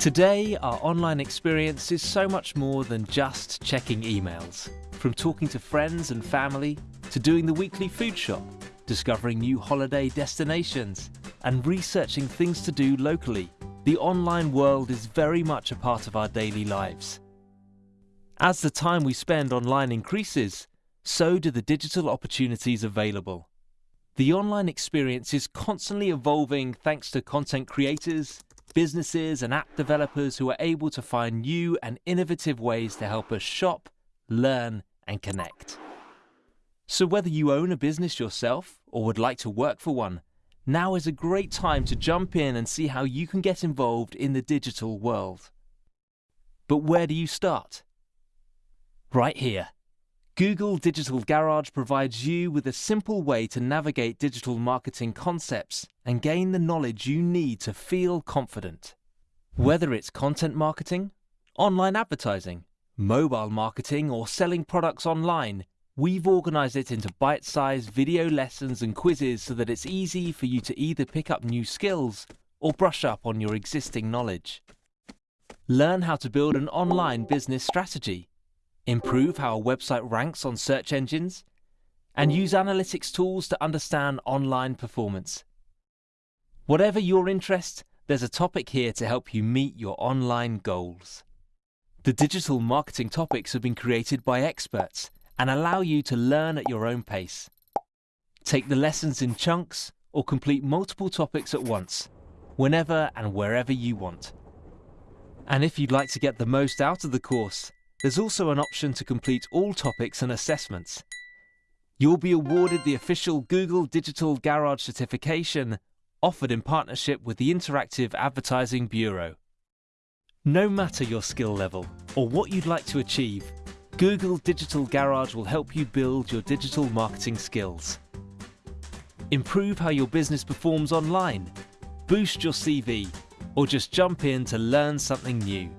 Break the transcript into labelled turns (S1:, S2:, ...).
S1: Today, our online experience is so much more than just checking emails. From talking to friends and family, to doing the weekly food shop, discovering new holiday destinations, and researching things to do locally, the online world is very much a part of our daily lives. As the time we spend online increases, so do the digital opportunities available. The online experience is constantly evolving thanks to content creators, businesses and app developers who are able to find new and innovative ways to help us shop, learn and connect. So whether you own a business yourself or would like to work for one, now is a great time to jump in and see how you can get involved in the digital world. But where do you start? Right here. Google Digital Garage provides you with a simple way to navigate digital marketing concepts and gain the knowledge you need to feel confident. Whether it's content marketing, online advertising, mobile marketing or selling products online, we've organized it into bite-sized video lessons and quizzes so that it's easy for you to either pick up new skills or brush up on your existing knowledge. Learn how to build an online business strategy improve how a website ranks on search engines, and use analytics tools to understand online performance. Whatever your interest, there's a topic here to help you meet your online goals. The digital marketing topics have been created by experts and allow you to learn at your own pace. Take the lessons in chunks or complete multiple topics at once, whenever and wherever you want. And if you'd like to get the most out of the course, there's also an option to complete all topics and assessments. You'll be awarded the official Google Digital Garage certification offered in partnership with the Interactive Advertising Bureau. No matter your skill level or what you'd like to achieve, Google Digital Garage will help you build your digital marketing skills. Improve how your business performs online, boost your CV, or just jump in to learn something new.